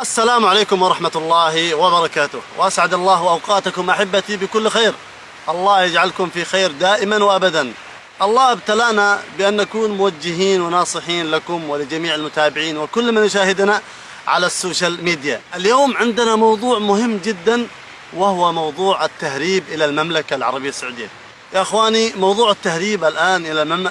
السلام عليكم ورحمة الله وبركاته. وأسعد الله أوقاتكم أحبتي بكل خير. الله يجعلكم في خير دائما وأبدا. الله ابتلانا بأن نكون موجهين وناصحين لكم ولجميع المتابعين وكل من يشاهدنا على السوشيال ميديا. اليوم عندنا موضوع مهم جدا وهو موضوع التهريب إلى المملكة العربية السعودية. يا أخواني موضوع التهريب الآن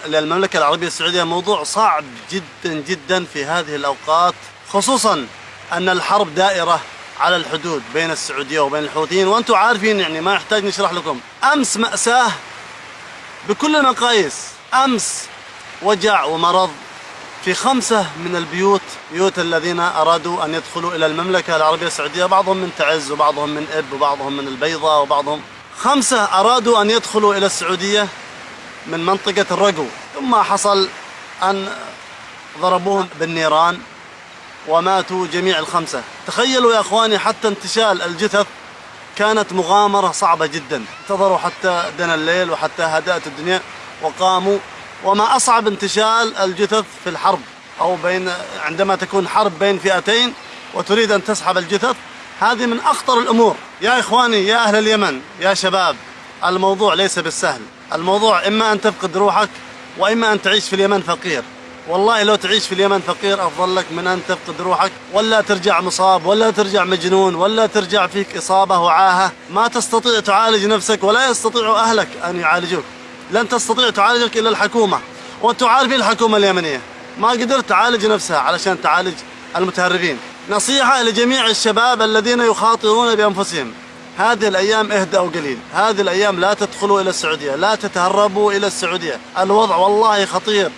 إلى المملكة العربية السعودية موضوع صعب جدا جدا في هذه الأوقات خصوصا أن الحرب دائرة على الحدود بين السعودية وبين الحوثيين وأنتم عارفين يعني ما يحتاج نشرح لكم. أمس مأساة بكل المقاييس. أمس وجع ومرض في خمسة من البيوت بيوت الذين أرادوا أن يدخلوا إلى المملكة العربية السعودية. بعضهم من تعز وبعضهم من إب وبعضهم من البيضة وبعضهم. خمسة أرادوا أن يدخلوا إلى السعودية من منطقة الرقو. ثم حصل أن ضربوهم بالنيران. وماتوا جميع الخمسة. تخيلوا يا أخواني حتى انتشال الجثث كانت مغامرة صعبة جدا. انتظروا حتى دنا الليل وحتى هدأت الدنيا وقاموا. وما أصعب انتشال الجثث في الحرب أو بين عندما تكون حرب بين فئتين وتريد أن تسحب الجثث هذه من أخطر الأمور. يا إخواني يا أهل اليمن يا شباب الموضوع ليس بالسهل. الموضوع إما أن تفقد روحك وإما أن تعيش في اليمن فقير. والله لو تعيش في اليمن فقير أفضل لك من أن تفقد روحك ولا ترجع مصاب ولا ترجع مجنون ولا ترجع فيك إصابة وعاهة. ما تستطيع تعالج نفسك ولا يستطيع أهلك أن يعالجوك. لن تستطيع تعالجك إلا الحكومة. وأنتم عارفين الحكومة اليمنية. ما قدرت تعالج نفسها علشان تعالج المتهربين. نصيحة لجميع الشباب الذين يخاطرون بأنفسهم. هذه الأيام اهدأوا قليل هذه الأيام لا تدخلوا إلى السعودية لا تتهربوا إلى السعودية. الوضع والله خطير.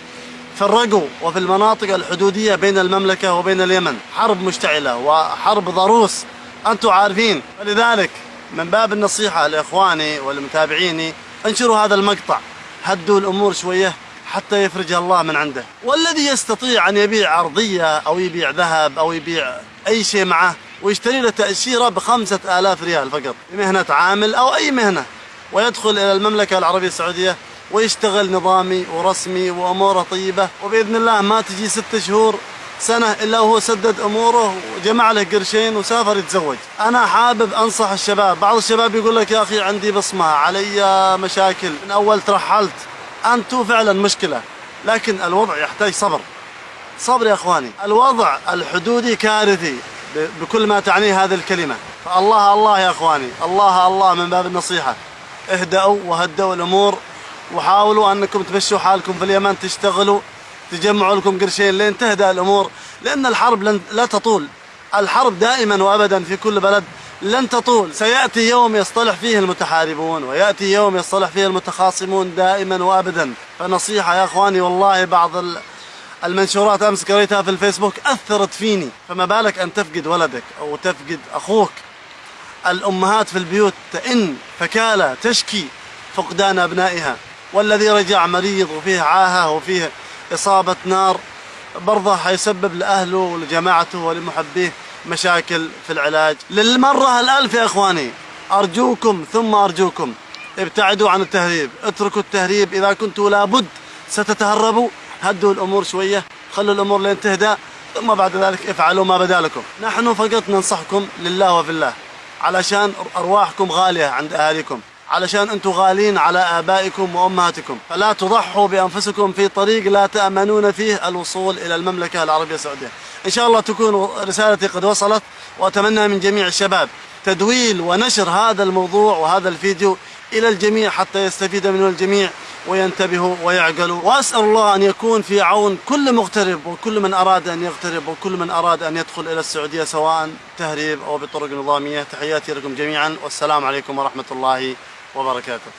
الرقو وفي المناطق الحدودية بين المملكة وبين اليمن. حرب مشتعلة وحرب ضروس أنتم عارفين. فلذلك من باب النصيحة لإخواني ولمتابعيني انشروا هذا المقطع. هدوا الأمور شوية حتى يفرجها الله من عنده. والذي يستطيع أن يبيع أرضية أو يبيع ذهب أو يبيع أي شيء معه ويشتري له تأشيرة بخمسة آلاف ريال فقط. مهنة عامل أو أي مهنة. ويدخل إلى المملكة العربية السعودية ويشتغل نظامي ورسمي وأموره طيبة. وبإذن الله ما تجي ست شهور سنة إلا هو سدد أموره وجمع له قرشين وسافر يتزوج. أنا حابب أنصح الشباب. بعض الشباب يقول لك يا أخي عندي بصمة علي مشاكل. من أول ترحلت. أنتم فعلا مشكلة. لكن الوضع يحتاج صبر. صبر يا أخواني. الوضع الحدودي كارثي بكل ما تعنيه هذه الكلمة. فالله الله يا أخواني. الله الله من باب النصيحة. اهدأوا وهدوا الأمور وحاولوا أنكم تمشوا حالكم في اليمن تشتغلوا تجمعوا لكم قرشين لين تهدأ الأمور لأن الحرب لن لا تطول. الحرب دائما وأبدا في كل بلد لن تطول. سيأتي يوم يصطلح فيه المتحاربون ويأتي يوم يصطلح فيه المتخاصمون دائما وأبدا. فنصيحة يا أخواني والله بعض المنشورات أمس قريتها في الفيسبوك أثرت فيني. فما بالك أن تفقد ولدك أو تفقد أخوك. الأمهات في البيوت تئن فكالة تشكي فقدان أبنائها. والذي رجع مريض وفيه عاهة وفيه إصابة نار برضه حيسبب لأهله ولجماعته ولمحبيه مشاكل في العلاج. للمرة الألف يا إخواني أرجوكم ثم أرجوكم ابتعدوا عن التهريب اتركوا التهريب إذا كنتوا لابد ستتهربوا. هدوا الأمور شوية خلوا الأمور لين تهدى ثم بعد ذلك افعلوا ما بدا لكم. نحن فقط ننصحكم لله وفي الله علشان أرواحكم غالية عند أهاليكم. علشان أنتم غالين على آبائكم وأمهاتكم. فلا تضحوا بأنفسكم في طريق لا تأمنون فيه الوصول إلى المملكة العربية السعودية. إن شاء الله تكون رسالتي قد وصلت وأتمنى من جميع الشباب تدويل ونشر هذا الموضوع وهذا الفيديو إلى الجميع حتى يستفيد منه الجميع وينتبهوا ويعقلوا. وأسأل الله أن يكون في عون كل مغترب وكل من أراد أن يغترب وكل من أراد أن يدخل إلى السعودية سواء تهريب أو بطرق نظامية. تحياتي لكم جميعا. والسلام عليكم ورحمة الله وبركاته.